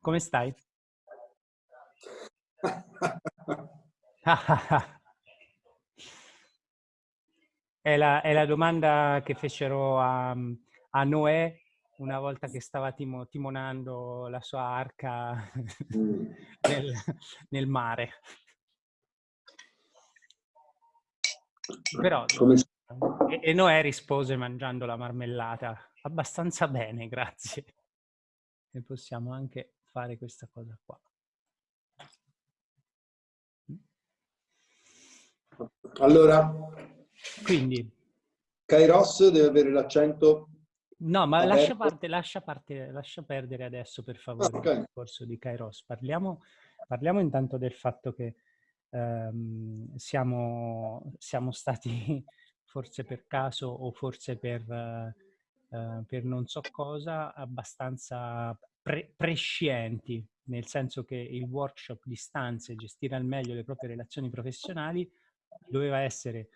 come stai? è, la, è, la, domanda che fecero a, a, Noè una volta che stava timo, timonando la sua arca mm. nel, nel mare. Però, e, e Noè rispose mangiando la marmellata. Abbastanza bene, grazie. E possiamo anche fare questa cosa qua. Allora, quindi Kairos deve avere l'accento No, ma lascia, parte, lascia, parte, lascia, perdere adesso per favore okay. il discorso di Kairos. Parliamo, parliamo, intanto del fatto che ehm, siamo, siamo, stati, forse per caso o forse per, eh, per non so cosa, abbastanza pre- prescienti, nel senso che il workshop di stanze, gestire al meglio le proprie relazioni professionali, doveva essere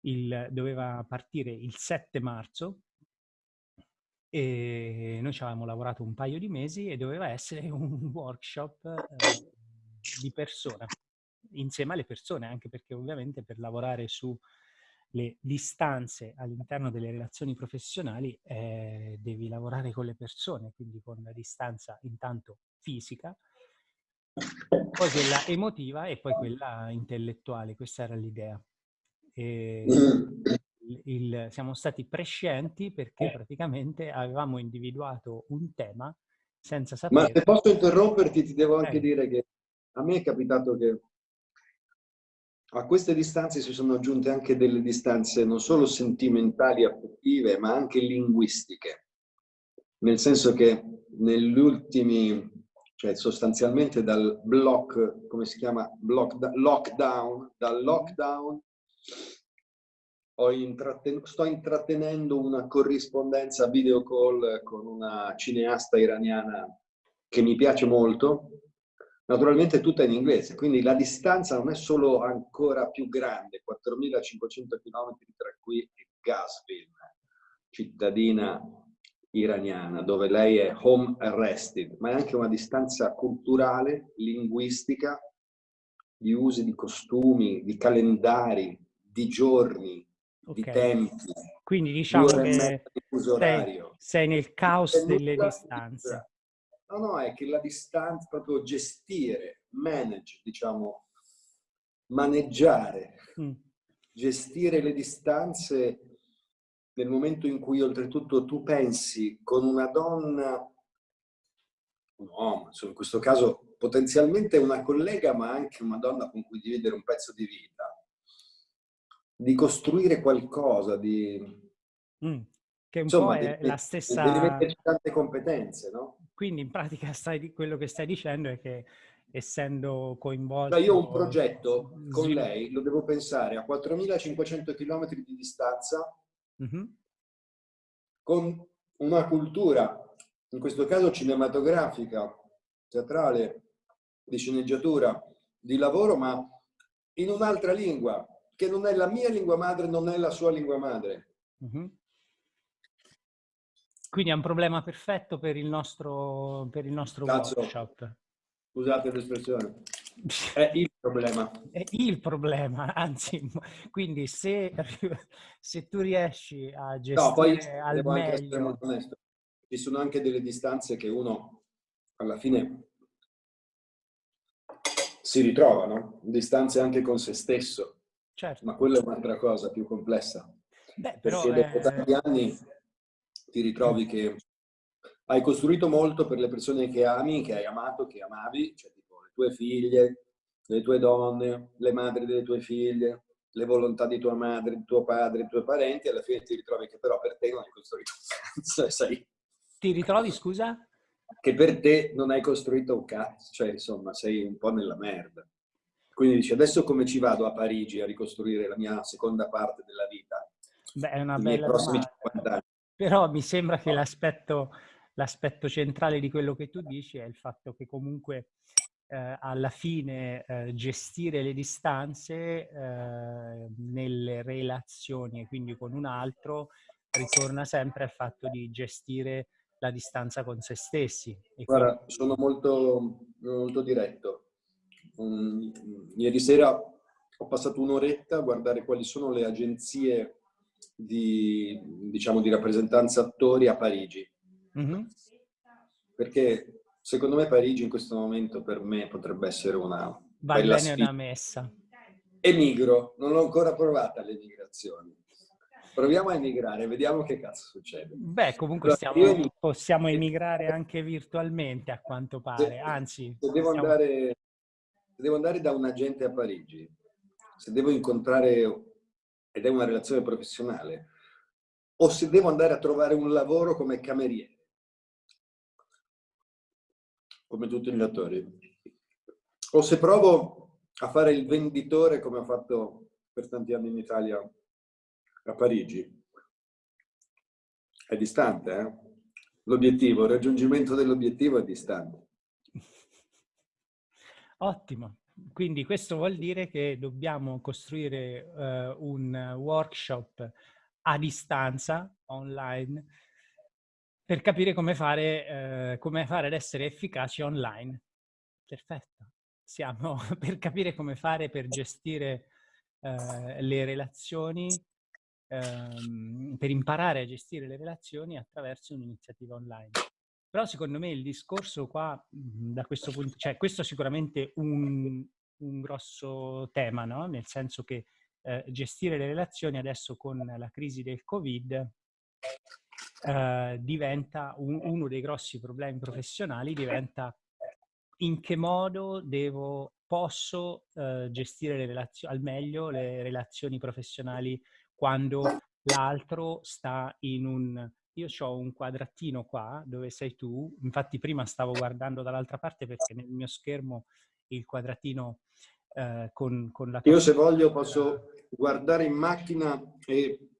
il, doveva partire il 7 marzo e noi ci avevamo lavorato un paio di mesi e doveva essere un workshop eh, di persona, insieme alle persone, anche perché ovviamente per lavorare su le distanze all'interno delle relazioni professionali eh, devi lavorare con le persone, quindi con la distanza intanto fisica, poi quella emotiva e poi quella intellettuale, questa era l'idea. Il, siamo stati prescienti perché praticamente avevamo individuato un tema senza sapere... Ma se posso interromperti, ti devo anche eh. dire che a me è capitato che a queste distanze si sono aggiunte anche delle distanze non solo sentimentali, affettive, ma anche linguistiche. Nel senso che negli ultimi, cioè sostanzialmente dal block, come si chiama? Block, lockdown, dal lockdown intratten sto intrattenendo una corrispondenza video call con una cineasta iraniana che mi piace molto, naturalmente tutta in inglese, quindi la distanza non è solo ancora più grande, 4.500 km tra qui e Gasvin, cittadina iraniana, dove lei è home arrested, ma è anche una distanza culturale, linguistica, di usi di costumi, di calendari, di giorni, okay. di tempi. Quindi diciamo che sei, sei, nel caos delle distanze. No, no, è che la distanza, proprio gestire, manage, diciamo, maneggiare, mm. gestire le distanze nel momento in cui oltretutto tu pensi con una donna, un uomo, insomma, in questo caso potenzialmente una collega, ma anche una donna con cui dividere un pezzo di vita, di costruire qualcosa, di... Mm, che un Insomma, po' è devi, la stessa... Devi metterci tante competenze, no? Quindi in pratica stai, quello che stai dicendo è che essendo coinvolto... Cioè io un progetto con lei lo devo pensare a 4.500 km di distanza, mm -hmm. con una cultura, in questo caso cinematografica, teatrale, di sceneggiatura, di lavoro, ma in un'altra lingua, che non è la mia lingua madre, non è la sua lingua madre. Uh -huh. Quindi è un problema perfetto per il nostro, per il nostro workshop. Scusate l'espressione. È il problema. È il problema, anzi, quindi se, se tu riesci a gestire no, poi al meglio... Ci sono anche delle distanze che uno alla fine si ritrova, no? Distanze anche con se stesso. Certo. Ma quella è un'altra cosa più complessa. Beh, però, Perché dopo eh... tanti anni ti ritrovi che hai costruito molto per le persone che ami, che hai amato, che amavi, cioè tipo le tue figlie, le tue donne, le madri delle tue figlie, le volontà di tua madre, di tuo padre, di tuoi parenti, alla fine ti ritrovi che però per te non hai costruito un cazzo, sai? Ti ritrovi, scusa? Che per te non hai costruito un cazzo, cioè insomma sei un po' nella merda. Quindi dici, adesso come ci vado a Parigi a ricostruire la mia seconda parte della vita? Beh, è una bella domanda. Però mi sembra che l'aspetto, l'aspetto centrale di quello che tu dici è il fatto che comunque eh, alla fine eh, gestire le distanze eh, nelle relazioni e quindi con un altro ritorna sempre al fatto di gestire la distanza con se stessi. Guarda, quindi... sono molto, molto diretto. Um, ieri sera ho passato un'oretta a guardare quali sono le agenzie di, diciamo, di rappresentanza attori a Parigi. Mm-hmm. Perché secondo me Parigi in questo momento per me potrebbe essere una Va bella bene una messa. Emigro, non l'ho ancora provata l'emigrazione. Proviamo a emigrare, vediamo che cazzo succede. Beh, comunque stiamo, possiamo emigrare anche virtualmente a quanto pare, anzi... Se devo, stiamo... andare, se devo andare da un agente a Parigi, se devo incontrare, ed è una relazione professionale, o se devo andare a trovare un lavoro come cameriere, come tutti gli attori, o se provo a fare il venditore come ho fatto per tanti anni in Italia a Parigi. È distante, eh? L'obiettivo, il raggiungimento dell'obiettivo è distante. Ottimo. Quindi questo vuol dire che dobbiamo costruire uh, un workshop a distanza, online, per capire come fare, uh, come fare ad essere efficaci online. Perfetto. Siamo per capire come fare per gestire uh, le relazioni ehm, per imparare a gestire le relazioni attraverso un'iniziativa online. Però secondo me il discorso qua, mhmm, da questo punto, cioè questo è sicuramente un, un grosso tema, no? nel senso che eh, gestire le relazioni adesso con la crisi del Covid eh, diventa un, uno dei grossi problemi professionali, diventa in che modo devo, posso eh, gestire al meglio le relazioni professionali quando l'altro sta in un... Io ho un quadratino qua dove sei tu, infatti prima stavo guardando dall'altra parte perché nel mio schermo il quadratino eh, con, con la... Io se voglio posso guardare in macchina e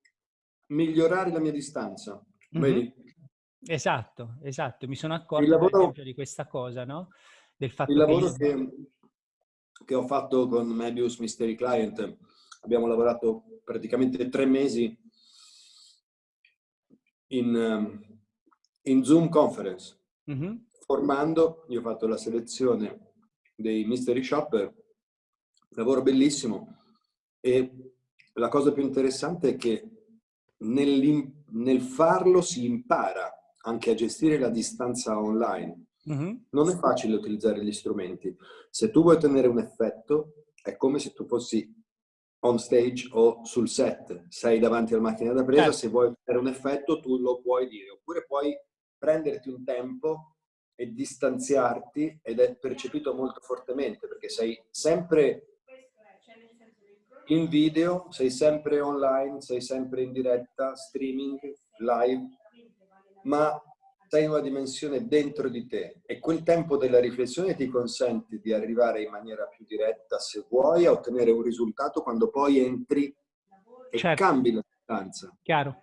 migliorare la mia distanza. Mm-hmm. Esatto, esatto. Mi sono accorto lavoro, di questa cosa, no? Del fatto il lavoro che, che, che ho fatto con Mebius Mystery Client abbiamo lavorato praticamente tre mesi in, ehm, in Zoom conference, mm-hmm. formando, io ho fatto la selezione dei mystery shopper, lavoro bellissimo e la cosa più interessante è che nel farlo si impara anche a gestire la distanza online. Mm-hmm. Non è facile utilizzare gli strumenti. Se tu vuoi ottenere un effetto, è come se tu fossi on stage o sul set, sei davanti alla macchina da presa, certo. se vuoi fare un effetto tu lo puoi dire, oppure puoi prenderti un tempo e distanziarti ed è percepito molto fortemente perché sei sempre in video, sei sempre online, sei sempre in diretta, streaming, live, ma sei in una dimensione dentro di te e quel tempo della riflessione ti consente di arrivare in maniera più diretta, se vuoi, a ottenere un risultato quando poi entri e certo. cambi la distanza. Chiaro.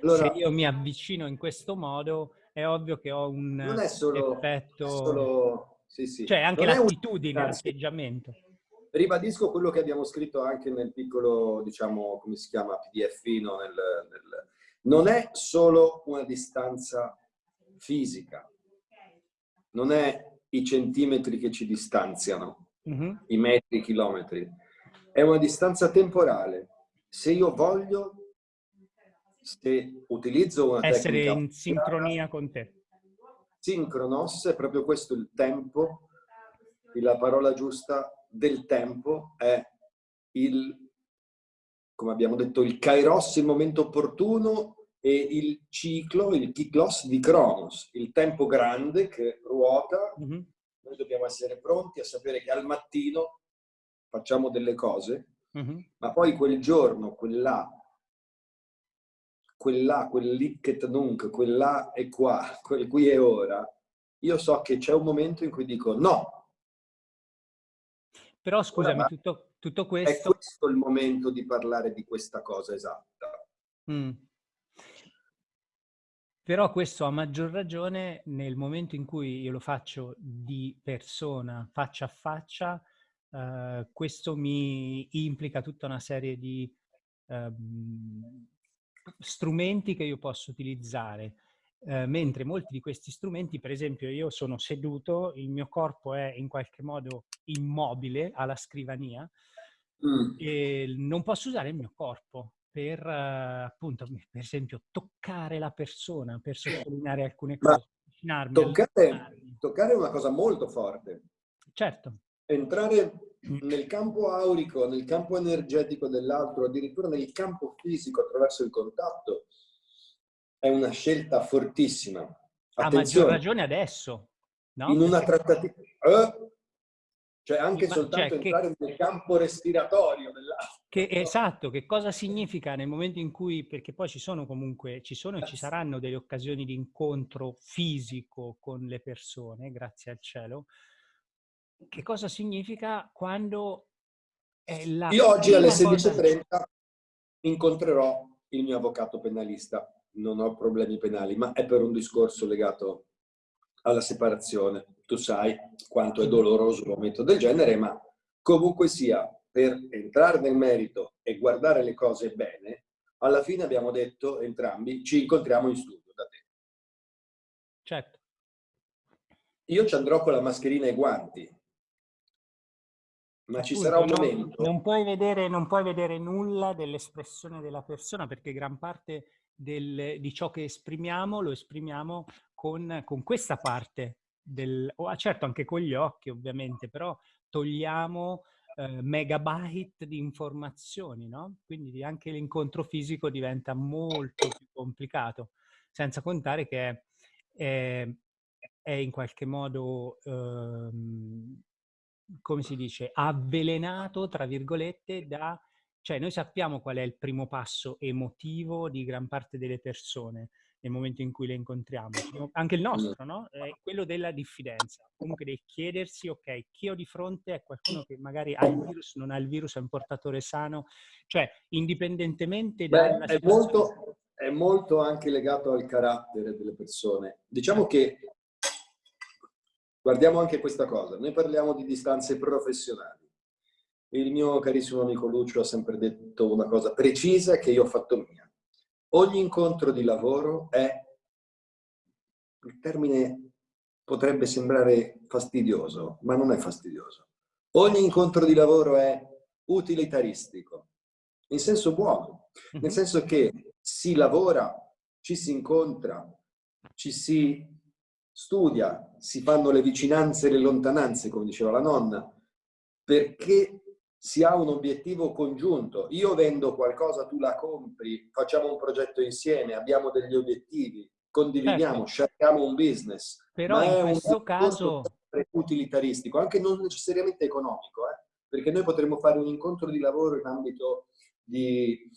Allora, se io mi avvicino in questo modo, è ovvio che ho un non è solo, effetto... È solo, sì, sì. Cioè anche l'attitudine, l'atteggiamento. Ribadisco quello che abbiamo scritto anche nel piccolo, diciamo, come si chiama, pdf nel, nel... Non è solo una distanza fisica, non è i centimetri che ci distanziano, mm-hmm. i metri, i chilometri, è una distanza temporale. Se io voglio, se utilizzo una Essere in sincronia con te. Sincronos è proprio questo il tempo, la parola giusta del tempo è il, come abbiamo detto, il kairos, il momento opportuno e il ciclo, il kiklos di Cronos, il tempo grande che ruota. Mm-hmm. Noi dobbiamo essere pronti a sapere che al mattino facciamo delle cose, mm-hmm. ma poi quel giorno, quell'à, quell'à, quel licket nunc, quell'à è qua, quel qui è ora, io so che c'è un momento in cui dico no. Però scusami, tutto, tutto questo... È questo il momento di parlare di questa cosa esatta. Mm. Però questo a maggior ragione nel momento in cui io lo faccio di persona, faccia a faccia, eh, questo mi implica tutta una serie di eh, strumenti che io posso utilizzare eh, mentre molti di questi strumenti, per esempio io sono seduto, il mio corpo è in qualche modo immobile alla scrivania mm. e non posso usare il mio corpo per, uh, appunto, per esempio, toccare la persona, per sottolineare alcune cose. Toccare, toccare è una cosa molto forte. Certo. Entrare nel campo aurico, nel campo energetico dell'altro, addirittura nel campo fisico attraverso il contatto, è una scelta fortissima. A maggior ragione adesso. No? In una trattativa... Eh? Cioè anche Ma, soltanto cioè, entrare che, nel campo respiratorio dell'altro. Che, esatto, che cosa significa nel momento in cui, perché poi ci sono comunque, ci sono e ci saranno delle occasioni di incontro fisico con le persone, grazie al cielo, che cosa significa quando è la... Io oggi alle 16.30 cosa... incontrerò il mio avvocato penalista non ho problemi penali, ma è per un discorso legato alla separazione. Tu sai quanto è doloroso un momento del genere, ma comunque sia, per entrare nel merito e guardare le cose bene, alla fine abbiamo detto entrambi, ci incontriamo in studio da te. Certo. Io ci andrò con la mascherina e i guanti, ma ci sarà un momento... Non puoi vedere, non puoi vedere nulla dell'espressione della persona perché gran parte del, di ciò che esprimiamo lo esprimiamo con, con questa parte del... Oh, certo anche con gli occhi ovviamente, però togliamo eh, megabyte di informazioni, no? Quindi anche l'incontro fisico diventa molto più complicato, senza contare che è, è, è in qualche modo... Ehm, come si dice, avvelenato, tra virgolette, da... Cioè noi sappiamo qual è il primo passo emotivo di gran parte delle persone nel momento in cui le incontriamo, anche il nostro, no? È quello della diffidenza, comunque del chiedersi, ok, chi ho di fronte è qualcuno che magari ha il virus, non ha il virus, è un portatore sano, cioè indipendentemente Beh, è molto, è molto anche legato al carattere delle persone. Diciamo che Guardiamo anche questa cosa. Noi parliamo di distanze professionali. Il mio carissimo amico Lucio ha sempre detto una cosa precisa che io ho fatto mia. Ogni incontro di lavoro è, il termine potrebbe sembrare fastidioso, ma non è fastidioso. Ogni incontro di lavoro è utilitaristico, in senso buono, nel mhm. senso che si lavora, ci si incontra, ci si studia, si fanno le vicinanze e le lontananze, come diceva la nonna, perché si ha un obiettivo congiunto. Io vendo qualcosa, tu la compri, facciamo un progetto insieme, abbiamo degli obiettivi, condividiamo, certo. un business. Però in questo caso... utilitaristico, anche non necessariamente economico, eh? perché noi potremmo fare un incontro di lavoro in ambito di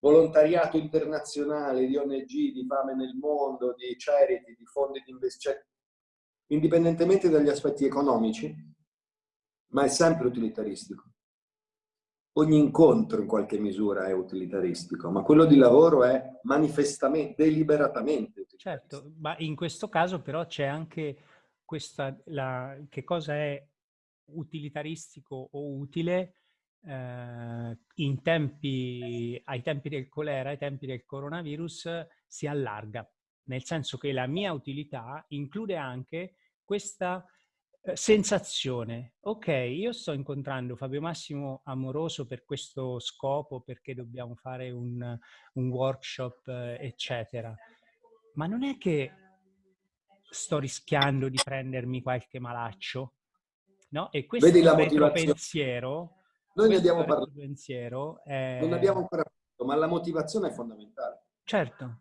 volontariato internazionale, di ONG, di fame nel mondo, di charity, di fondi di investimento, cioè, indipendentemente dagli aspetti economici, ma è sempre utilitaristico. Ogni incontro in qualche misura è utilitaristico, ma quello di lavoro è manifestamente, deliberatamente Certo, ma in questo caso però c'è anche questa, la, che cosa è utilitaristico o utile eh, in tempi, ai tempi del colera, ai tempi del coronavirus, si allarga, nel senso che la mia utilità include anche questa sensazione, ok, io sto incontrando Fabio Massimo Amoroso per questo scopo, perché dobbiamo fare un, un workshop, eh, eccetera, ma non è che sto rischiando di prendermi qualche malaccio, no? E questo Vedi la pensiero noi ne abbiamo parlato. Pensiero è... Non abbiamo ancora parlato, ma la motivazione è fondamentale. Certo,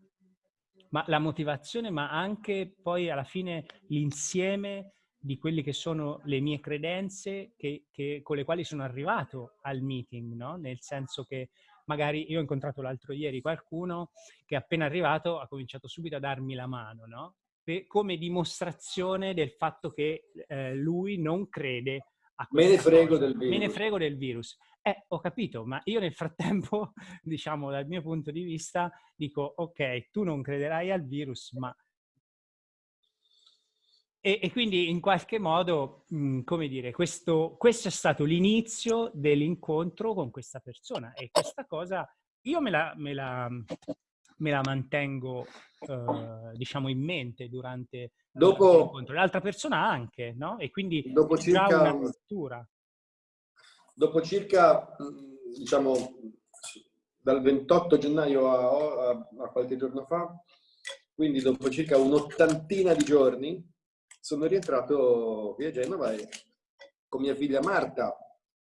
ma la motivazione, ma anche poi alla fine l'insieme di quelle che sono le mie credenze che, che, con le quali sono arrivato al meeting, no? Nel senso che magari io ho incontrato l'altro ieri qualcuno che appena arrivato ha cominciato subito a darmi la mano, no? Per, come dimostrazione del fatto che eh, lui non crede Me ne frego del virus. Me ne frego del virus. Eh, ho capito, ma io nel frattempo, diciamo, dal mio punto di vista, dico, ok, tu non crederai al virus, ma... E, e quindi in qualche modo, mh, mm, come dire, questo, questo è stato l'inizio dell'incontro con questa persona e questa cosa io me la, me la, me la mantengo, eh, diciamo, in mente durante dopo, l'incontro. L'altra persona anche, no? E quindi dopo circa, una lettura. Dopo circa, diciamo, dal 28 gennaio a, a, a qualche giorno fa, quindi dopo circa un'ottantina di giorni, sono rientrato via Genova e con mia figlia Marta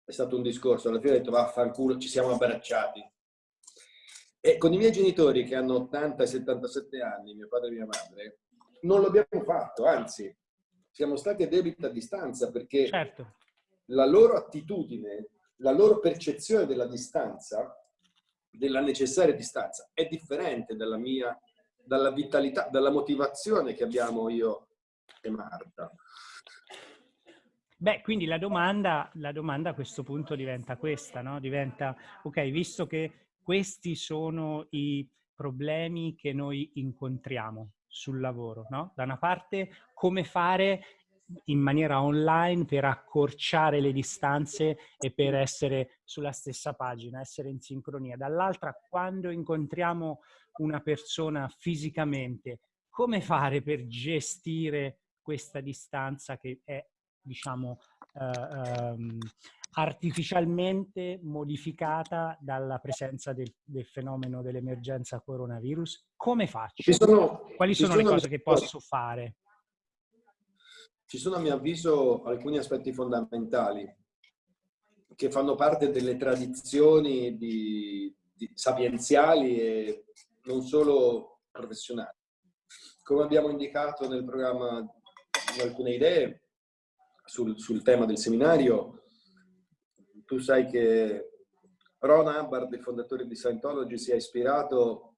è stato un discorso. Alla fine ho detto vaffanculo, ci siamo abbracciati. E con i miei genitori che hanno 80 e 77 anni, mio padre e mia madre, non l'abbiamo fatto, anzi, siamo stati a debita distanza perché certo. la loro attitudine, la loro percezione della distanza, della necessaria distanza, è differente dalla mia, dalla vitalità, dalla motivazione che abbiamo io e Marta. Beh, quindi la domanda, la domanda a questo punto diventa questa, no? Diventa, ok, visto che questi sono i problemi che noi incontriamo sul lavoro, no? Da una parte, come fare in maniera online per accorciare le distanze e per essere sulla stessa pagina, essere in sincronia. Dall'altra, quando incontriamo una persona fisicamente, come fare per gestire questa distanza che è, diciamo, eh, um, artificialmente modificata dalla presenza del, del fenomeno dell'emergenza coronavirus? Come faccio? Sono, Quali sono, sono le cose che posso fare? Ci sono a mio avviso alcuni aspetti fondamentali che fanno parte delle tradizioni di, di sapienziali e non solo professionali. Come abbiamo indicato nel programma alcune idee sul, sul tema del seminario, tu sai che Ron Hubbard, il fondatore di Scientology, si è ispirato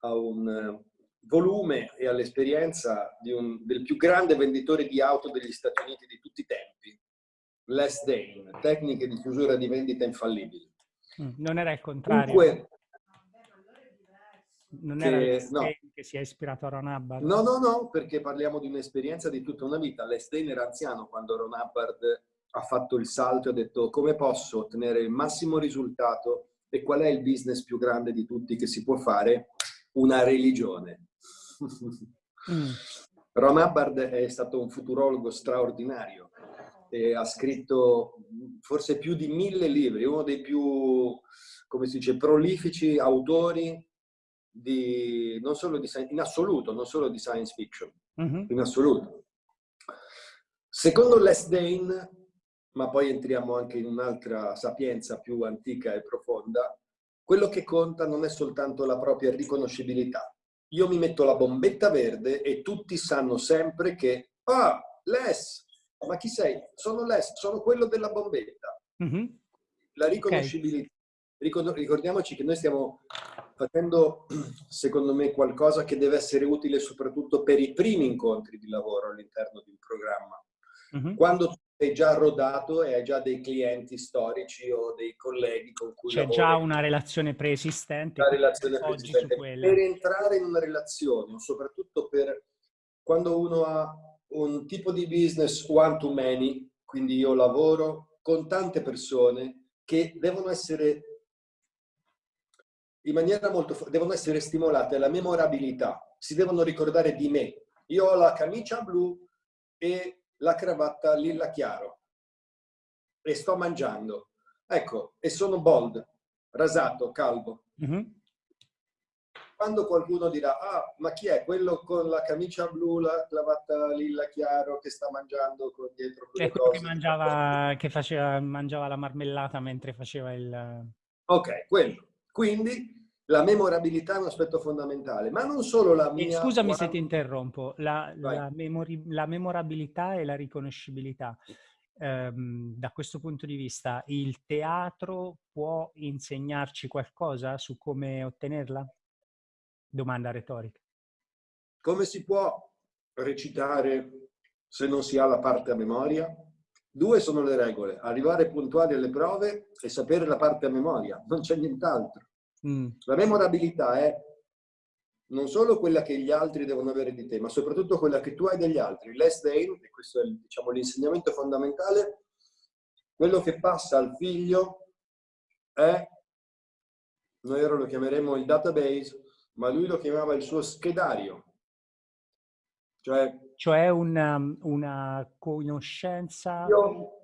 a un eh, volume e all'esperienza del più grande venditore di auto degli Stati Uniti di tutti i tempi, Les Dane, tecniche di chiusura di vendita infallibili. Mm, non era il contrario. Dunque, non che, era no. che si è ispirato a Ron Hubbard? No, no, no, perché parliamo di un'esperienza di tutta una vita. Les Dane era anziano quando Ron Hubbard ha fatto il salto e ha detto come posso ottenere il massimo risultato e qual è il business più grande di tutti che si può fare? Una religione. Mm. Ron Hubbard è stato un futurologo straordinario e ha scritto forse più di mille libri, uno dei più, come si dice, prolifici autori di, non solo di, in assoluto, non solo di science fiction, mm -hmm. in assoluto. Secondo Les Dane, ma poi entriamo anche in un'altra sapienza più antica e profonda, quello che conta non è soltanto la propria riconoscibilità. Io mi metto la bombetta verde e tutti sanno sempre che, ah, Les, ma chi sei? Sono Les, sono quello della bombetta. Mm -hmm. La riconoscibilità. Okay. Ricordiamoci che noi stiamo facendo, secondo me, qualcosa che deve essere utile soprattutto per i primi incontri di lavoro all'interno di un programma. Mm -hmm. Quando sei già rodato e hai già dei clienti storici o dei colleghi con cui C'è già una relazione preesistente. Una relazione preesistente. Per entrare in una relazione, soprattutto per quando uno ha un tipo di business one to many, quindi io lavoro con tante persone che devono essere in maniera molto devono essere stimolate la memorabilità, si devono ricordare di me. Io ho la camicia blu e la cravatta lilla chiaro e sto mangiando. Ecco, e sono bold, rasato, calvo. Mm -hmm. Quando qualcuno dirà, ah, ma chi è quello con la camicia blu, la cravatta lilla chiaro che sta mangiando con dietro quelle È quello che mangiava, che faceva, mangiava la marmellata mentre faceva il... Ok, quello. Quindi la memorabilità è un aspetto fondamentale, ma non solo la mia... E scusami se ti interrompo, la, la, memori, la, memorabilità e la riconoscibilità. Um, da questo punto di vista, il teatro può insegnarci qualcosa su come ottenerla? Domanda retorica. Come si può recitare se non si ha la parte a memoria? Due sono le regole, arrivare puntuali alle prove e sapere la parte a memoria, non c'è nient'altro. Mm. La memorabilità è non solo quella che gli altri devono avere di te, ma soprattutto quella che tu hai degli altri. Less Dane, e questo è diciamo, l'insegnamento fondamentale, quello che passa al figlio è, noi ora lo chiameremo il database, ma lui lo chiamava il suo schedario. Cioè, cioè una, una conoscenza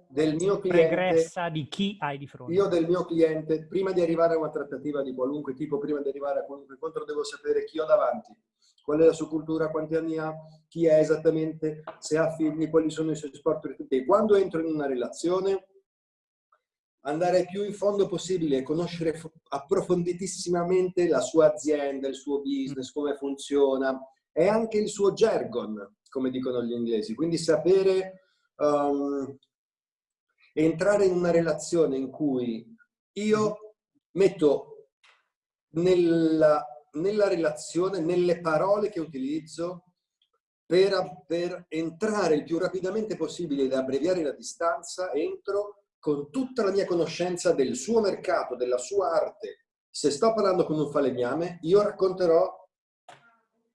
del mio cliente, pregressa di chi hai di fronte. Io del mio cliente, prima di arrivare a una trattativa di qualunque tipo, prima di arrivare a qualunque incontro, devo sapere chi ho davanti, qual è la sua cultura, quanti anni ha, chi è esattamente, se ha figli, quali sono i suoi sport. E quando entro in una relazione, andare più in fondo possibile, conoscere approfonditissimamente la sua azienda, il suo business, come funziona e anche il suo jargon, come dicono gli inglesi. Quindi sapere um, entrare in una relazione in cui io metto nella nella relazione, nelle parole che utilizzo per, per entrare il più rapidamente possibile ed abbreviare la distanza, entro con tutta la mia conoscenza del suo mercato, della sua arte. Se sto parlando con un falegname, io racconterò,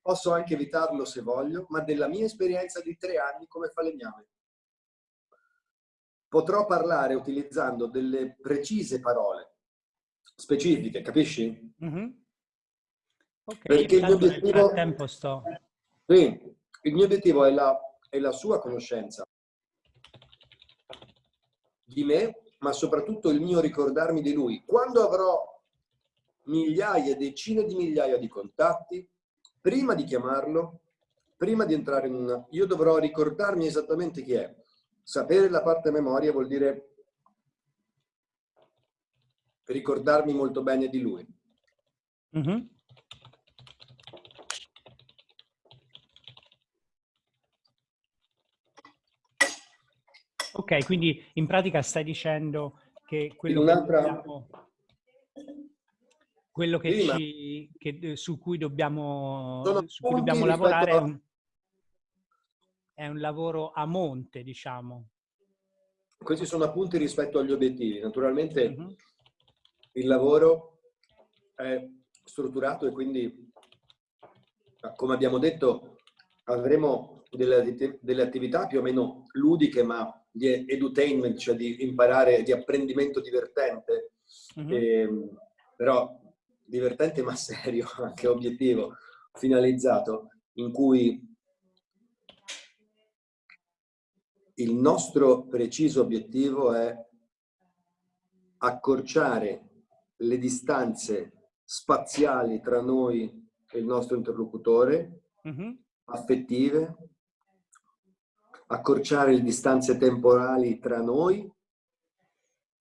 posso anche evitarlo se voglio, ma della mia esperienza di tre anni come falegname. Potrò parlare utilizzando delle precise parole specifiche, capisci? Mm -hmm. Ok, Perché il mio obiettivo... tempo sto... Sì, il mio obiettivo è la, è la sua conoscenza di me, ma soprattutto il mio ricordarmi di lui. Quando avrò migliaia, decine di migliaia di contatti, prima di chiamarlo, prima di entrare in una... Io dovrò ricordarmi esattamente chi è. Sapere la parte memoria vuol dire ricordarmi molto bene di lui. Mm -hmm. Ok, quindi in pratica stai dicendo che quello che dobbiamo, quello che sì, ci, che, su cui dobbiamo, su cui dobbiamo lavorare a... è, un, è un lavoro a monte, diciamo. Questi sono appunti rispetto agli obiettivi. Naturalmente uh. -huh. il lavoro è strutturato e quindi, come abbiamo detto, avremo delle, delle attività più o meno ludiche, ma di edutainment, cioè di imparare, di apprendimento divertente, mm -hmm. e, però divertente ma serio, anche obiettivo, finalizzato, in cui il nostro preciso obiettivo è accorciare le distanze spaziali tra noi e il nostro interlocutore, mm -hmm. affettive, accorciare le distanze temporali tra noi,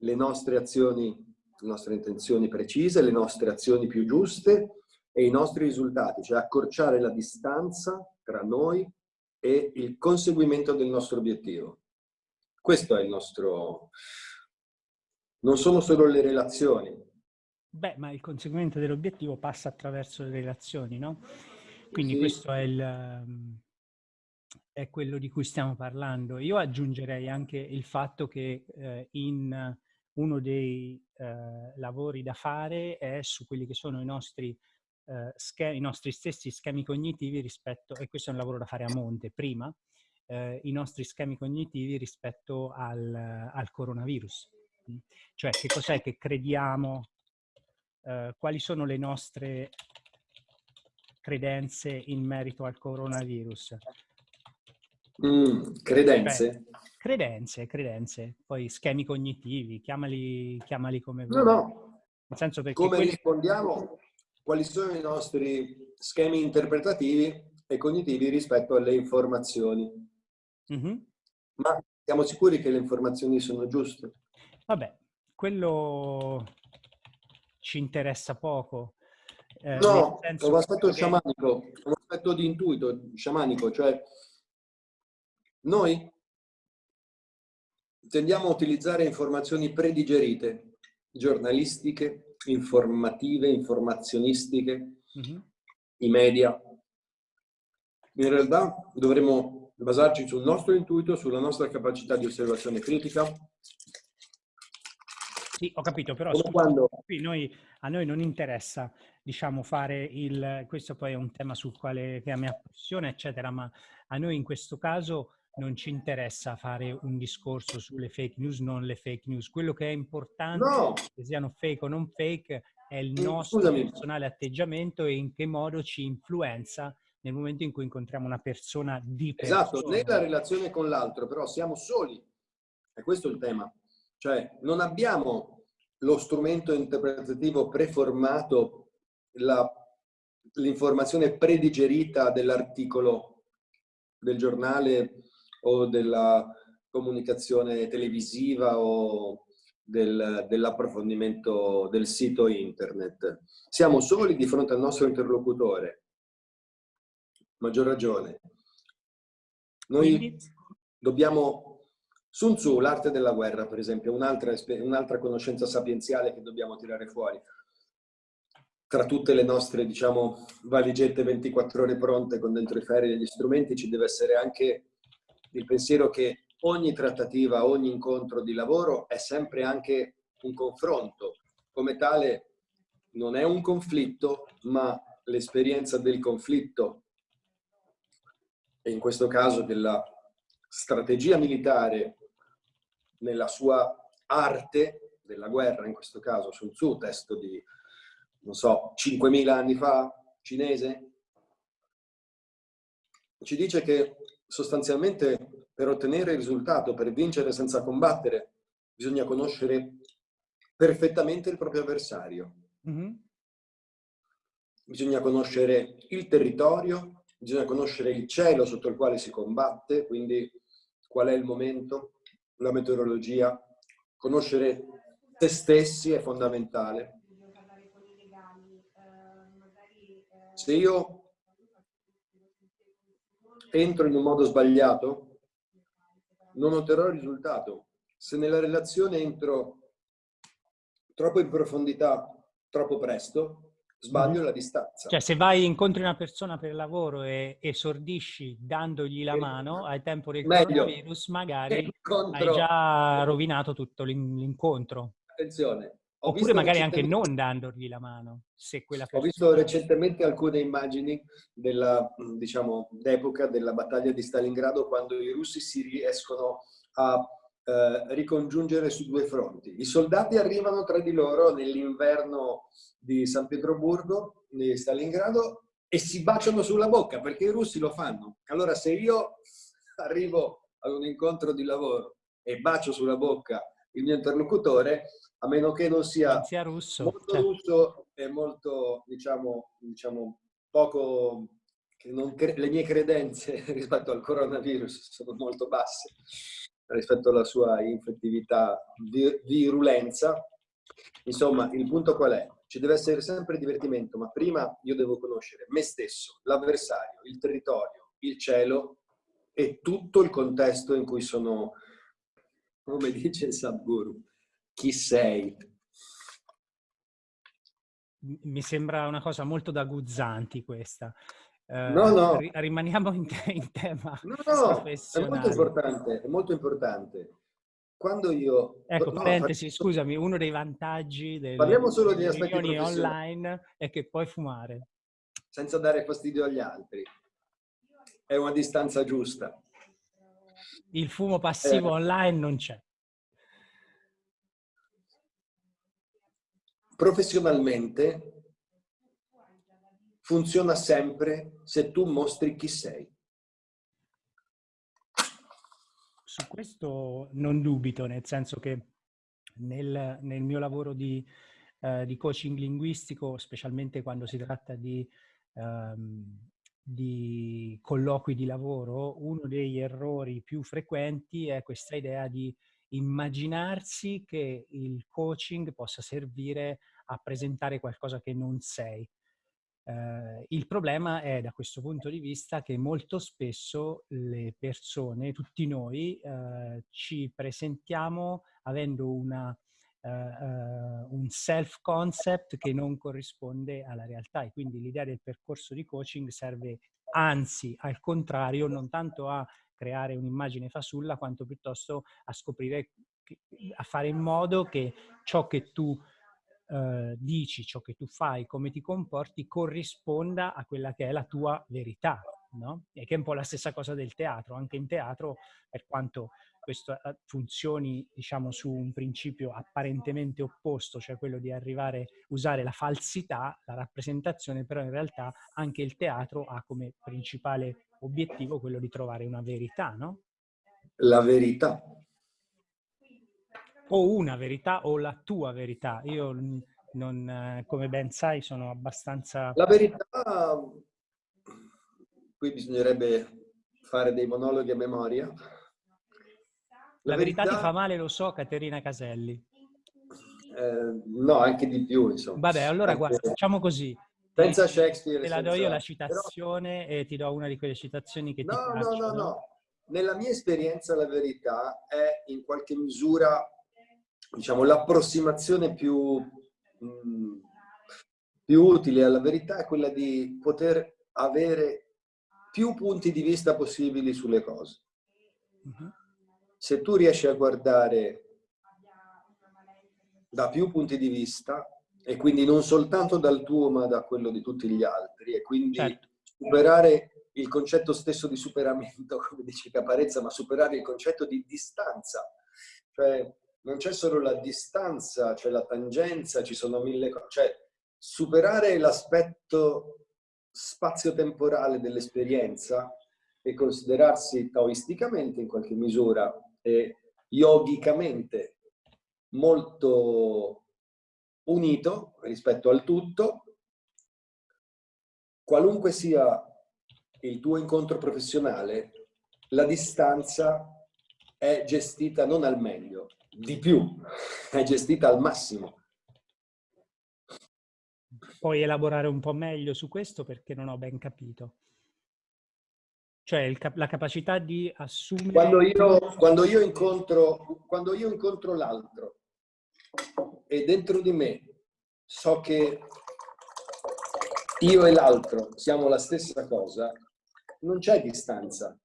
le nostre azioni, le nostre intenzioni precise, le nostre azioni più giuste e i nostri risultati, cioè accorciare la distanza tra noi e il conseguimento del nostro obiettivo. Questo è il nostro... Non sono solo le relazioni. Beh, ma il conseguimento dell'obiettivo passa attraverso le relazioni, no? Quindi sì. questo è il è quello di cui stiamo parlando. Io aggiungerei anche il fatto che eh, in uno dei eh, lavori da fare è su quelli che sono i nostri, eh, schemi, i nostri stessi schemi cognitivi rispetto, e questo è un lavoro da fare a monte, prima, eh, i nostri schemi cognitivi rispetto al, al coronavirus. Cioè che cos'è che crediamo, eh, quali sono le nostre credenze in merito al coronavirus. Mm, credenze? Credenze, credenze. Poi schemi cognitivi, chiamali, chiamali come vuoi. No, no. Nel senso perché come quelli... rispondiamo, quali sono i nostri schemi interpretativi e cognitivi rispetto alle informazioni. Mm -hmm. Ma siamo sicuri che le informazioni sono giuste? Vabbè, quello ci interessa poco. Eh, no, è un aspetto che... sciamanico, un aspetto di intuito sciamanico, cioè noi tendiamo a utilizzare informazioni predigerite, giornalistiche, informative, informazionistiche, mm -hmm. i media. In realtà dovremmo basarci sul nostro intuito, sulla nostra capacità di osservazione critica. Sì, ho capito, però scusa, quando... qui noi, a noi non interessa, diciamo, fare il... Questo poi è un tema sul quale che a me appassiona, eccetera, ma a noi in questo caso non ci interessa fare un discorso sulle fake news, non le fake news. Quello che è importante, no. che siano fake o non fake, è il nostro Scusami. personale atteggiamento e in che modo ci influenza nel momento in cui incontriamo una persona di persona. Esatto, nella relazione con l'altro, però siamo soli. E questo è il tema. Cioè, non abbiamo lo strumento interpretativo preformato, l'informazione predigerita dell'articolo del giornale o della comunicazione televisiva o del, dell'approfondimento del sito internet. Siamo soli di fronte al nostro interlocutore. Maggior ragione. Noi Quindi? dobbiamo... Sun Tzu, l'arte della guerra, per esempio, un'altra un conoscenza sapienziale che dobbiamo tirare fuori. Tra tutte le nostre, diciamo, valigette 24 ore pronte con dentro i ferri e gli strumenti, ci deve essere anche il pensiero che ogni trattativa, ogni incontro di lavoro è sempre anche un confronto. Come tale non è un conflitto, ma l'esperienza del conflitto e in questo caso della strategia militare nella sua arte della guerra, in questo caso Sun Tzu, testo di, non so, 5.000 anni fa, cinese, ci dice che sostanzialmente per ottenere il risultato, per vincere senza combattere, bisogna conoscere perfettamente il proprio avversario. Mm -hmm. Bisogna conoscere il territorio, bisogna conoscere il cielo sotto il quale si combatte, quindi qual è il momento, la meteorologia. Conoscere te stessi è fondamentale. Se io entro in un modo sbagliato, non otterrò il risultato. Se nella relazione entro troppo in profondità, troppo presto, sbaglio mm. la distanza. Cioè, se vai incontri una persona per lavoro e esordisci dandogli la mano, hai tempo del Meglio. coronavirus, magari Incontro. hai già rovinato tutto l'incontro. Attenzione, Oppure magari anche non dandogli la mano, se quella persona... Ho visto recentemente alcune immagini della, diciamo, d'epoca della battaglia di Stalingrado quando i russi si riescono a eh, ricongiungere su due fronti. I soldati arrivano tra di loro nell'inverno di San Pietroburgo, di Stalingrado, e si baciano sulla bocca, perché i russi lo fanno. Allora se io arrivo ad un incontro di lavoro e bacio sulla bocca il mio interlocutore, a meno che non sia, sia russo, molto cioè. russo e molto, diciamo, diciamo poco, le mie credenze rispetto al coronavirus sono molto basse rispetto alla sua infettività, virulenza. Insomma, il punto qual è? Ci deve essere sempre divertimento, ma prima io devo conoscere me stesso, l'avversario, il territorio, il cielo e tutto il contesto in cui sono, come dice il Sadhguru, chi sei? Mi sembra una cosa molto da Guzzanti questa. Uh, no, no. Rimaniamo in, te in tema No, no, è molto importante, è molto importante. Quando io... Ecco, no, parentesi, faccio... scusami, uno dei vantaggi delle Parliamo solo degli aspetti online è che puoi fumare. Senza dare fastidio agli altri. È una distanza giusta. Il fumo passivo eh. online non c'è. professionalmente funziona sempre se tu mostri chi sei. Su questo non dubito, nel senso che nel, nel mio lavoro di, uh, di, coaching linguistico, specialmente quando si tratta di, um, di colloqui di lavoro, uno degli errori più frequenti è questa idea di immaginarsi che il coaching possa servire a presentare qualcosa che non sei. Eh, il problema è da questo punto di vista che molto spesso le persone, tutti noi, eh, ci presentiamo avendo una, un self-concept che non corrisponde alla realtà e quindi l'idea del percorso di coaching serve anzi al contrario non tanto a creare un'immagine fasulla quanto piuttosto a scoprire, a fare in modo che ciò che tu eh, dici, ciò che tu fai, come ti comporti, corrisponda a quella che è la tua verità. no? E che è un po' la stessa cosa del teatro. Anche in teatro, per quanto questo eh, funzioni, diciamo, su un principio apparentemente opposto, cioè quello di arrivare, usare la falsità, la rappresentazione, però in realtà anche il teatro ha come principale obiettivo quello di trovare una verità, no? La verità. O una verità o la tua verità. Io non, eh, come ben sai, sono abbastanza... La verità, qui bisognerebbe fare dei monologhi a memoria. La, la verità, verità, ti fa male, lo so, Caterina Caselli. Eh, no, anche di più, insomma. Vabbè, allora anche... guarda, facciamo così. Senza Shakespeare. Te la do io la citazione Però... e ti do una di quelle citazioni che no, ti piacciono. No, no, no. Nella mia esperienza la verità è in qualche misura, diciamo, l'approssimazione più Mm, più utile alla verità è quella di poter avere più punti di vista possibili sulle cose. Mhm. Se tu riesci a guardare da più punti di vista, e quindi non soltanto dal tuo ma da quello di tutti gli altri, e quindi certo. superare il concetto stesso di superamento, come dice Caparezza, ma superare il concetto di distanza. Cioè, non c'è solo la distanza, c'è la tangenza, ci sono mille cose. Cioè, superare l'aspetto spazio-temporale dell'esperienza e considerarsi taoisticamente in qualche misura e yogicamente molto unito rispetto al tutto, qualunque sia il tuo incontro professionale, la distanza è gestita non al meglio, di più, è gestita al massimo. Puoi elaborare un po' meglio su questo perché non ho ben capito. Cioè cap la capacità di assumere... Quando io, quando io incontro, quando io incontro l'altro e dentro di me so che io e l'altro siamo la stessa cosa, non c'è distanza.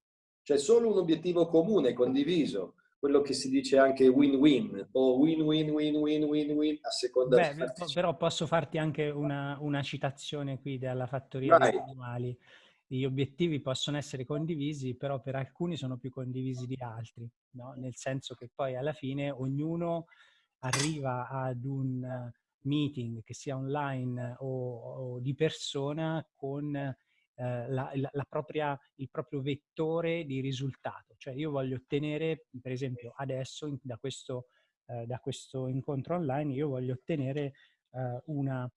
C'è solo un obiettivo comune, condiviso, quello che si dice anche win-win o win-win-win-win-win-win a seconda Beh, Però posso farti anche una, una citazione qui dalla fattoria Vai. degli animali. Gli obiettivi possono essere condivisi, però per alcuni sono più condivisi di altri, no? nel senso che poi alla fine ognuno arriva ad un meeting, che sia online o, o di persona, con eh, la, la, la propria, il proprio vettore di risultato. Cioè io voglio ottenere, per esempio adesso in, da, questo, eh, da, questo, incontro online, io voglio ottenere eh, una,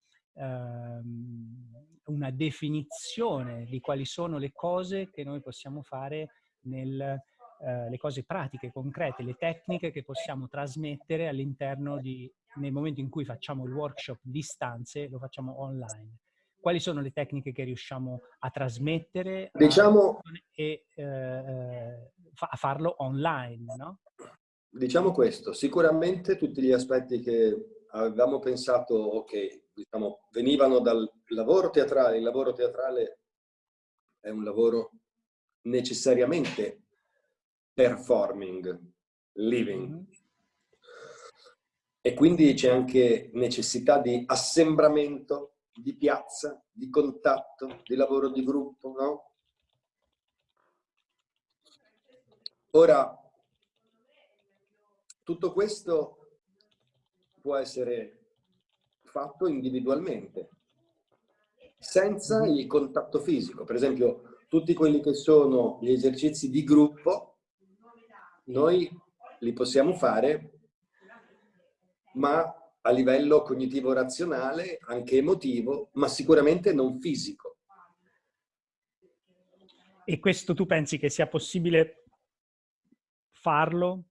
una definizione di quali sono le cose che noi possiamo fare nel, Uh, le cose pratiche, concrete, le tecniche che possiamo trasmettere all'interno di, nel momento in cui facciamo il workshop distanze, lo facciamo online quali sono le tecniche che riusciamo a trasmettere diciamo, a, e eh, eh a farlo online, no? Diciamo questo, sicuramente tutti gli aspetti che avevamo pensato, ok, diciamo, venivano dal lavoro teatrale, il lavoro teatrale è un lavoro necessariamente performing, living. Mm -hmm. E quindi c'è anche necessità di assembramento di piazza, di contatto, di lavoro di gruppo, no? Ora, tutto questo può essere fatto individualmente, senza mm-hmm. il contatto fisico. Per esempio, tutti quelli che sono gli esercizi di gruppo, noi li possiamo fare, ma a livello cognitivo-razionale, anche emotivo, ma sicuramente non fisico. E questo tu pensi che sia possibile farlo,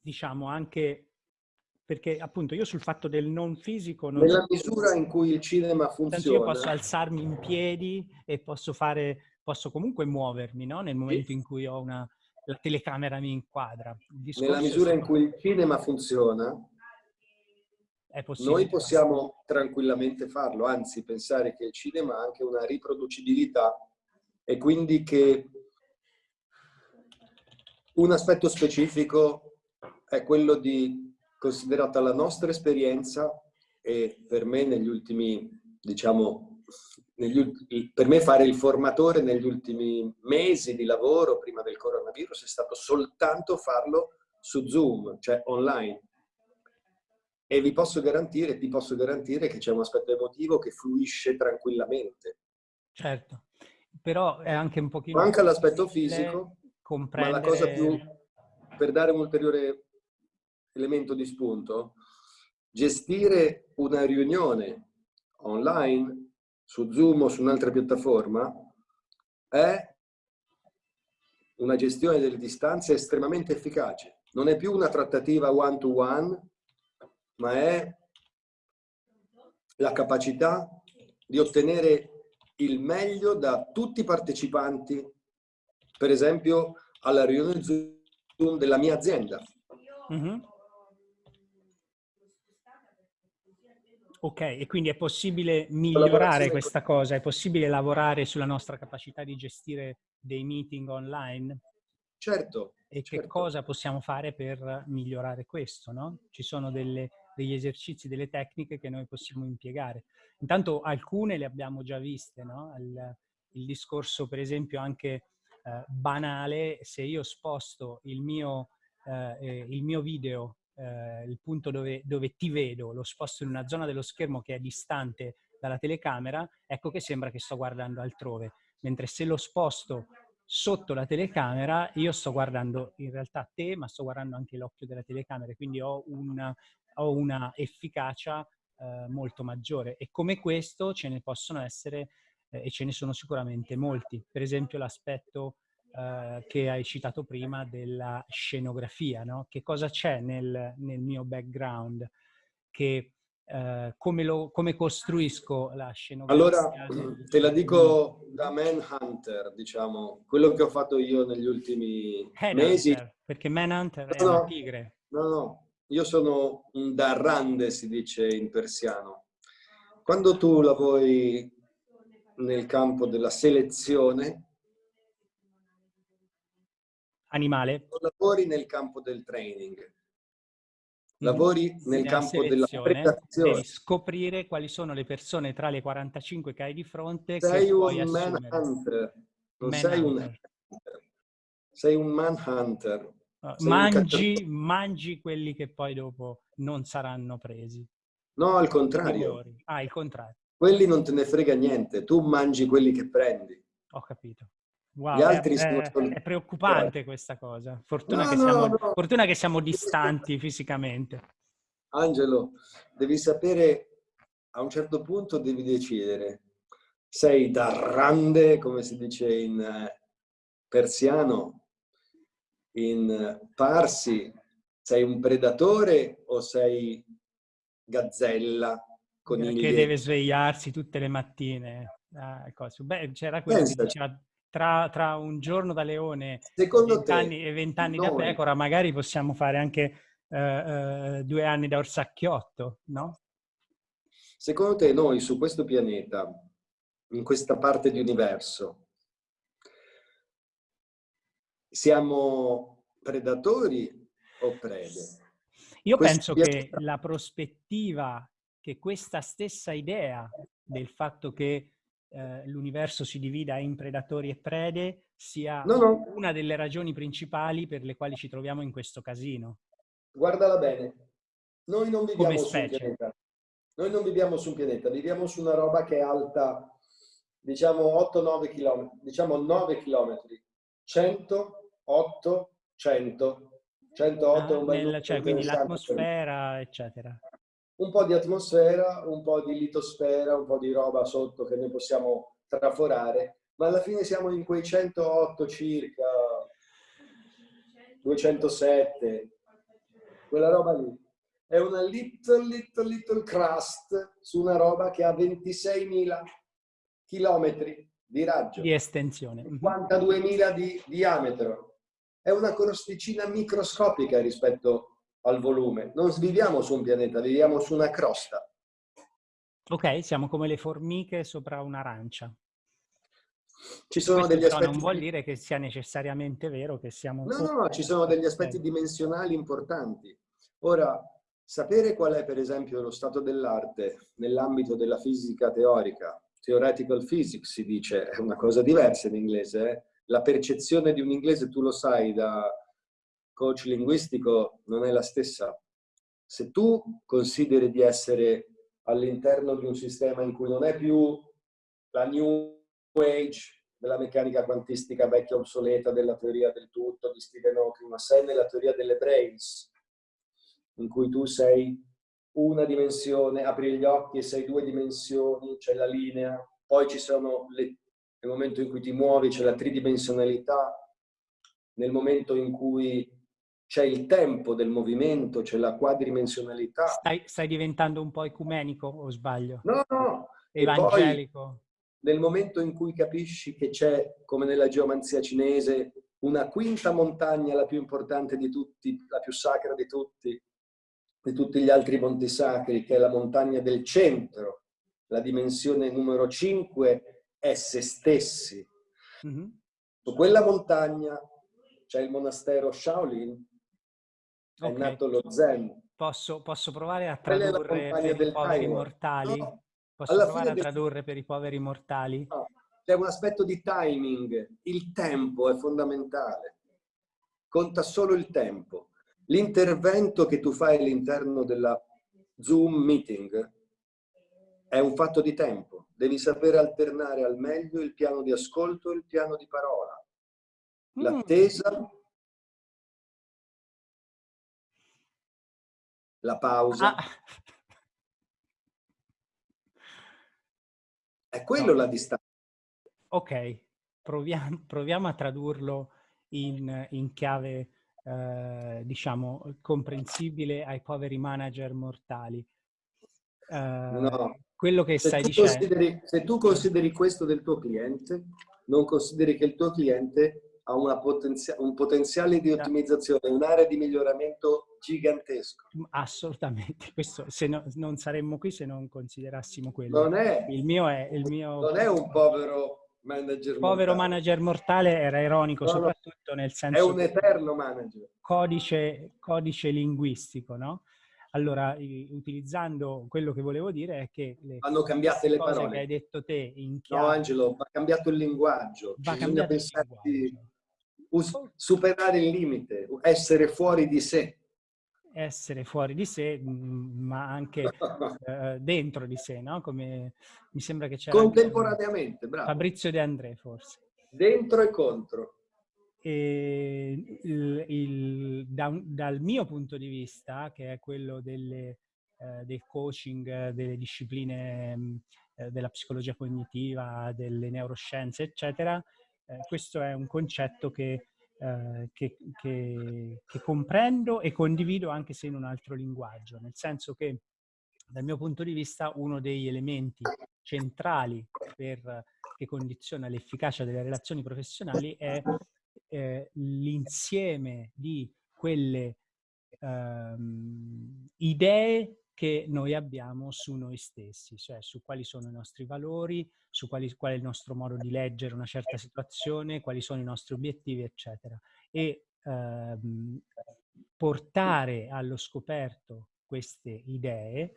diciamo, anche perché appunto io sul fatto del non fisico... Non Nella misura in cui il cinema funziona... Io posso alzarmi in piedi e posso fare, posso comunque muovermi, no? Nel momento in cui ho una, la telecamera mi inquadra. Nella misura in cui il cinema funziona, noi possiamo tranquillamente farlo, anzi pensare che il cinema ha anche una riproducibilità e quindi che un aspetto specifico è quello di, considerata la nostra esperienza e per me negli ultimi, diciamo, negli, per me fare il formatore negli ultimi mesi di lavoro prima del coronavirus è stato soltanto farlo su Zoom, cioè online. E vi posso garantire, ti posso garantire che c'è un aspetto emotivo che fluisce tranquillamente. Certo, però è anche un pochino... Manca l'aspetto fisico, comprendere... ma la cosa più, per dare un ulteriore elemento di spunto, gestire una riunione online su Zoom o su un'altra piattaforma è una gestione delle distanze estremamente efficace. Non è più una trattativa one-to-one, -one, ma è la capacità di ottenere il meglio da tutti i partecipanti, per esempio alla riunione Zoom della mia azienda. Mm -hmm. Ok, e quindi è possibile migliorare questa cosa? È possibile lavorare sulla nostra capacità di gestire dei meeting online? Certo. E certo. che cosa possiamo fare per migliorare questo, no? Ci sono delle, degli esercizi, delle tecniche che noi possiamo impiegare. Intanto alcune le abbiamo già viste, no? Il, il discorso, per esempio, anche eh, banale, se io sposto il mio, eh, il mio video eh, il punto dove, dove ti vedo, lo sposto in una zona dello schermo che è distante dalla telecamera, ecco che sembra che sto guardando altrove. Mentre se lo sposto sotto la telecamera, io sto guardando in realtà te, ma sto guardando anche l'occhio della telecamera, quindi ho una, ho una efficacia eh, molto maggiore. E come questo ce ne possono essere, eh, e ce ne sono sicuramente molti. Per esempio l'aspetto eh, che hai citato prima della scenografia, no? Che cosa c'è nel, nel, mio background? Che, eh, come, lo, come, costruisco la scenografia? Allora, te la dico da Manhunter, diciamo, quello che ho fatto io negli ultimi Headhunter, mesi. Perché Manhunter no, è un tigre. No, no, io sono un darrande, si dice in persiano. Quando tu lavori nel campo della selezione, animale? Lavori nel campo del training, lavori nel campo della preparazione. Devi scoprire quali sono le persone tra le 45 che hai di fronte sei che puoi un manhunter, non man sei hunter. un sei un manhunter. Mangi, un mangi quelli che poi dopo non saranno presi. No, al contrario. Ah, il contrario. Quelli non te ne frega niente, tu mangi quelli che prendi. Ho capito. Wow, Gli altri è, è, è preoccupante questa cosa. Fortuna, no, che siamo, no, no. fortuna, che siamo, distanti fisicamente. Angelo, devi sapere, a un certo punto devi decidere. Sei darrande, come si dice in eh, persiano, in parsi, sei un predatore o sei gazzella? Che deve svegliarsi tutte le mattine. Ah, Beh, c'era quello che diceva tra, tra, un giorno da leone e vent'anni da pecora, magari possiamo fare anche uh, uh, due anni da orsacchiotto, no? Secondo te noi su questo pianeta, in questa parte di universo, siamo predatori o prede? Io questo penso pianeta... che la prospettiva, che questa stessa idea del fatto che eh, l'universo si divida in predatori e prede sia no, no. una delle ragioni principali per le quali ci troviamo in questo casino. Guardala bene, noi non viviamo su un pianeta. Noi non viviamo su un pianeta, viviamo su una roba che è alta, diciamo 8-9 km, diciamo 9 km, 100, 8, 100, 108 ah, nel, cioè, quindi l'atmosfera, eccetera un po' di atmosfera, un po' di litosfera, un po' di roba sotto che noi possiamo traforare, ma alla fine siamo in quei 108 circa, 207, quella roba lì. È una little, little, little crust su una roba che ha 26.000 chilometri di raggio. Di estensione. 52.000 di diametro. È una crosticina microscopica rispetto al volume. Non viviamo su un pianeta, viviamo su una crosta. Ok, siamo come le formiche sopra un'arancia. Ci sono Questo degli aspetti... non vuol dire che sia necessariamente vero che siamo... No, no, no, ci sono degli aspetti dimensionali importanti. Ora, sapere qual è per esempio lo stato dell'arte nell'ambito della fisica teorica, theoretical physics si dice, è una cosa diversa in inglese. Eh? La percezione di un inglese, tu lo sai, da coach linguistico non è la stessa. Se tu consideri di essere all'interno di un sistema in cui non è più la new age della meccanica quantistica vecchia obsoleta, della teoria del tutto di Stephen Hawking, ma sei nella teoria delle brains, in cui tu sei una dimensione, apri gli occhi e sei due dimensioni, c'è la linea, poi ci sono le, nel momento in cui ti muovi c'è la tridimensionalità, nel momento in cui c'è il tempo del movimento, c'è la quadridimensionalità. Stai, stai, diventando un po' ecumenico o sbaglio? No, no. Evangelico. nel momento in cui capisci che c'è, come nella geomanzia cinese, una quinta montagna, la più importante di tutti, la più sacra di tutti, di tutti gli altri monti sacri, che è la montagna del centro, la dimensione numero 5 è se stessi. Mm -hmm. Su quella montagna c'è il monastero Shaolin, è okay. nato lo Zen. Posso, posso provare a tradurre per i poveri time. mortali? No. Posso Alla provare a tradurre per i poveri mortali? No. C'è un aspetto di timing, il tempo è fondamentale, conta solo il tempo. L'intervento che tu fai all'interno della Zoom meeting è un fatto di tempo. Devi sapere alternare al meglio il piano di ascolto e il piano di parola. Mm. L'attesa, la pausa. Ah. È quello no. la distanza. Ok, proviamo, proviamo a tradurlo in, in chiave eh, diciamo, comprensibile ai poveri manager mortali. Eh, no. Quello che se stai dicendo... Se tu consideri questo del tuo cliente, non consideri che il tuo cliente ha potenzia un potenziale di ottimizzazione, un'area di miglioramento gigantesco. Assolutamente, questo, se no, non saremmo qui se non considerassimo quello. Non è, il mio è, il mio... Non è un povero manager Povero mortale. manager mortale era ironico, no, soprattutto nel senso... È un eterno manager. Codice, codice linguistico, no? Allora, utilizzando quello che volevo dire è che le hanno cambiato le parole che hai detto te in chiave... No, Angelo, va cambiato il linguaggio. Va Bisogna cambiato il linguaggio. superare il limite, essere fuori di sé essere fuori di sé, ma anche eh, dentro di sé, no? Come mi sembra che c'era... Contemporaneamente, bravo. Fabrizio De André, forse. Dentro e contro. E il, il, da, dal mio punto di vista, che è quello delle, eh, del coaching, delle discipline mm, eh, della psicologia cognitiva, delle neuroscienze, eccetera, eh, questo è un concetto che eh, che, che, che, comprendo e condivido anche se in un altro linguaggio, nel senso che dal mio punto di vista uno degli elementi centrali per, che condiziona l'efficacia delle relazioni professionali è eh, l'insieme di quelle ehm, idee che noi abbiamo su noi stessi, cioè su quali sono i nostri valori, su quali, qual è il nostro modo di leggere una certa situazione, quali sono i nostri obiettivi, eccetera. E ehm, portare allo scoperto queste idee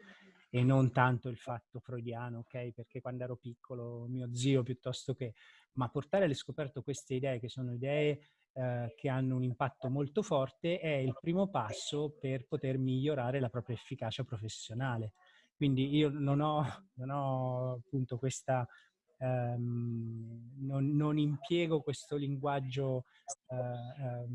e non tanto il fatto freudiano, ok? Perché quando ero piccolo mio zio piuttosto che, ma portare allo scoperto queste idee che sono idee eh, che hanno un impatto molto forte è il primo passo per poter migliorare la propria efficacia professionale. Quindi io non ho, non ho appunto questa, ehm, non, non, impiego questo linguaggio eh,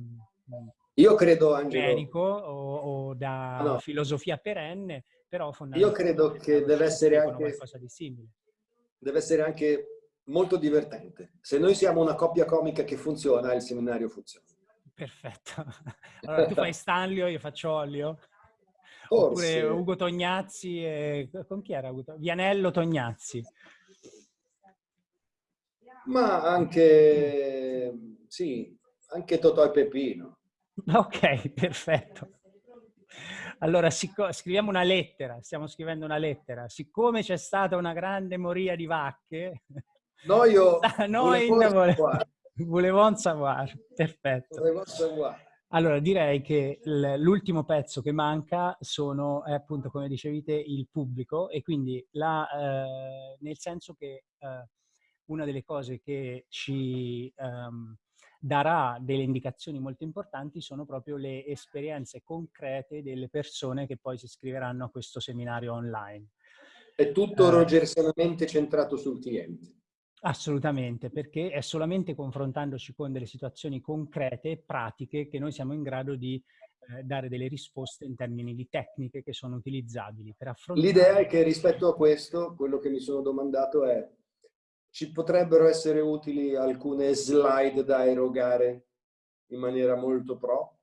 io credo, Angelo, o, o da no. filosofia perenne, però fondamentalmente io credo che deve essere anche qualcosa di simile. Deve essere anche molto divertente. Se noi siamo una coppia comica che funziona, il seminario funziona. Perfetto. Allora tu fai Stanlio, io faccio Olio. Forse. Oppure Ugo Tognazzi e... Con chi era Ugo? Vianello Tognazzi. Ma anche... Sì, anche Totò e Peppino. Ok, perfetto. Allora, scriviamo una lettera, stiamo scrivendo una lettera. Siccome c'è stata una grande moria di vacche, Noi, Noi volevo savoir. Volevo savoir, perfetto. Volevo savoir. Allora, direi che l'ultimo pezzo che manca sono, è appunto, come dicevi te, il pubblico e quindi la, eh, nel senso che eh, una delle cose che ci ehm, darà delle indicazioni molto importanti sono proprio le esperienze concrete delle persone che poi si iscriveranno a questo seminario online. È tutto eh, rogersonamente centrato sul cliente. Assolutamente, perché è solamente confrontandoci con delle situazioni concrete e pratiche che noi siamo in grado di eh, dare delle risposte in termini di tecniche che sono utilizzabili per affrontare... L'idea è che rispetto a questo, quello che mi sono domandato è ci potrebbero essere utili alcune slide da erogare in maniera molto pro?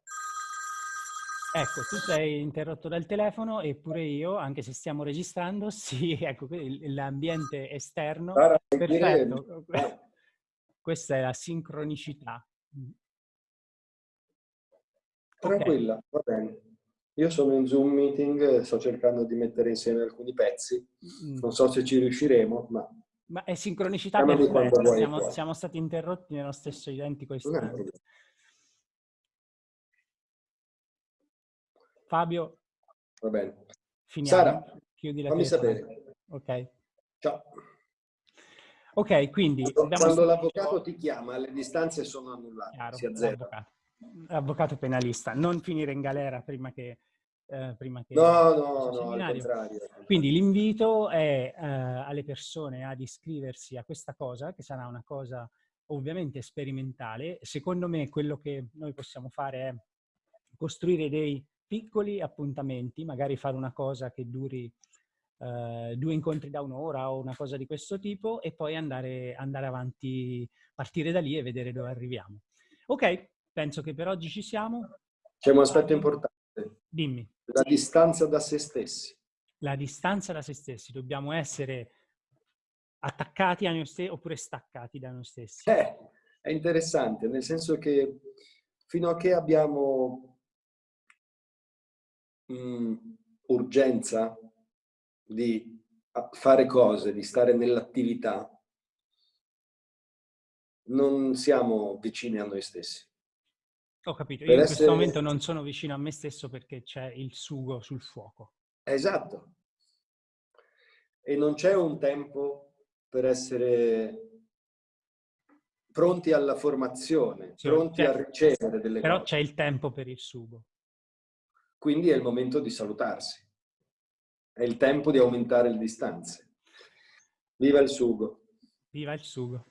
Ecco, tu sei interrotto dal telefono e pure io, anche se stiamo registrando, sì, ecco, l'ambiente esterno, Guarda, perfetto. Questa è la sincronicità. Tranquilla, okay. va bene. Io sono in Zoom meeting, sto cercando di mettere insieme alcuni pezzi. Mm. Non so se ci riusciremo, ma... Ma è sincronicità perfetta, siamo, siamo, stati interrotti nello stesso identico istante. Fabio. Va bene. Finiamo. Sara, chiudi la fammi sapere. Ok. Ciao. Ok, quindi... Quando, quando l'avvocato ti chiama, le distanze sono annullate, Chiaro, si azzera. Avvocato penalista, non finire in galera prima che... Eh, prima che no, no, no, al contrario. Quindi l'invito è eh, alle persone ad iscriversi a questa cosa, che sarà una cosa ovviamente sperimentale. Secondo me quello che noi possiamo fare è costruire dei piccoli appuntamenti, magari fare una cosa che duri eh, due incontri da un'ora o una cosa di questo tipo e poi andare, andare avanti, partire da lì e vedere dove arriviamo. Ok, penso che per oggi ci siamo. C'è un aspetto importante. Dimmi. La distanza da se stessi. La distanza da se stessi. Dobbiamo essere attaccati a noi stessi oppure staccati da noi stessi. Eh, è interessante, nel senso che fino a che abbiamo mh, urgenza di fare cose, di stare nell'attività, non siamo vicini a noi stessi. Ho capito, io in essere... questo momento non sono vicino a me stesso perché c'è il sugo sul fuoco. Esatto. E non c'è un tempo per essere pronti alla formazione, sì, pronti a ricevere delle però cose. Però c'è il tempo per il sugo. Quindi è il momento di salutarsi. È il tempo di aumentare le distanze. Viva il sugo! Viva il sugo!